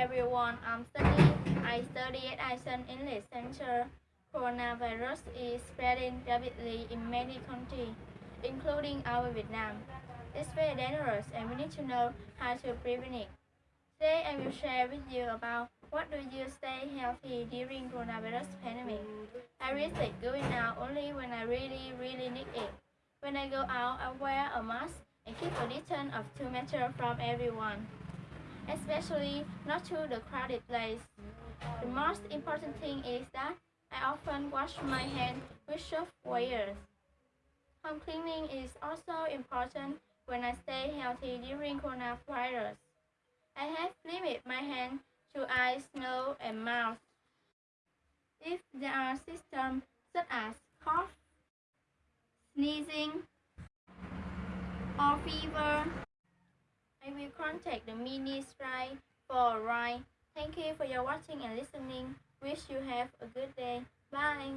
everyone. I'm studying. I study at Asian English Center. Coronavirus is spreading rapidly in many countries, including our Vietnam. It's very dangerous and we need to know how to prevent it. Today I will share with you about what do you stay healthy during coronavirus pandemic. I risk going out only when I really, really need it. When I go out, I wear a mask and keep a distance of 2 meters from everyone, especially not to the crowded place. The most important thing is that I often wash my hands with soap water. Home cleaning is also important when I stay healthy during coronavirus. I have limited my hands to eyes, nose, and mouth. If there are symptoms such as cough, sneezing, or fever, I will contact the ministry for a ride. Thank you for your watching and listening. Wish you have a good day. Bye.